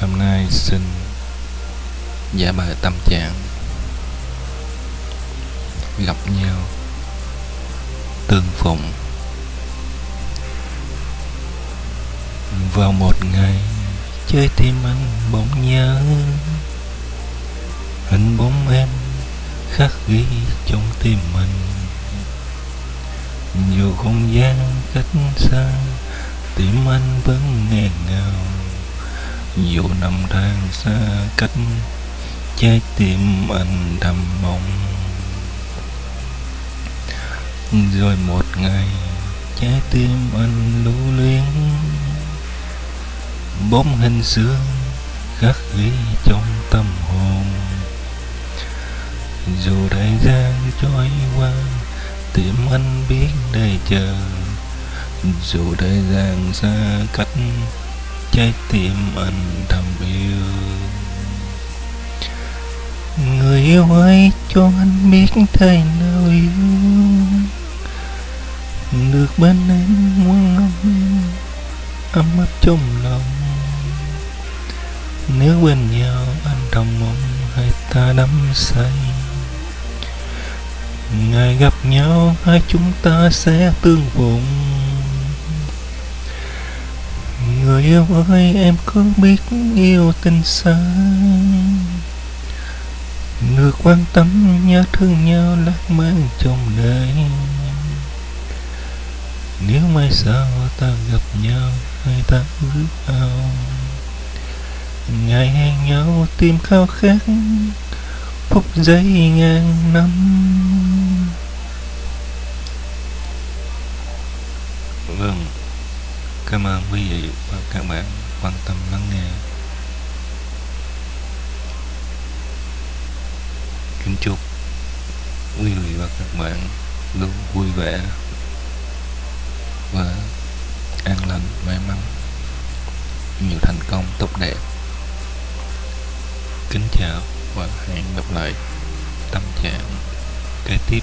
Hôm nay xin giả bài tâm trạng. Gặp nhau. Tương phụng vào một ngày chơi tim anh bỗng nhớ. Hình bóng em khắc ghi trong tim mình dù không gian cách xa, tim anh vẫn nghẹn ngào dù năm tháng xa cách, trái tim anh đầm mong. Rồi một ngày, trái tim anh lưu luyến. Bóng hình xưa khắc ghi trong tâm hồn. Dù thời gian trôi qua, tim anh biết đây chờ. Dù thời gian xa cách trái tim anh thầm yêu. Người yêu ơi cho anh biết thế nào yêu. Được bên em muôn năm ấm áp trong lòng. Nếu bên nhau anh thầm mong hai ta đắm say, ngày gặp nhau hai chúng ta sẽ tương phụng yêu ơi, em có biết yêu tình xa. Người quan tâm nhớ thương nhau lãng mạn trong đời nếu mai sau ta gặp nhau, hai ta ước ao. Ngày hẹn nhau tim khao khát, phút giây ngàn năm. Vâng cảm ơn quý vị và các bạn quan tâm lắng nghe. Kính chúc quý vị và các bạn luôn vui vẻ và an lành, may mắn. Nhiều thành công tốt đẹp. Kính chào và hẹn gặp lại. Tâm trạng kế tiếp.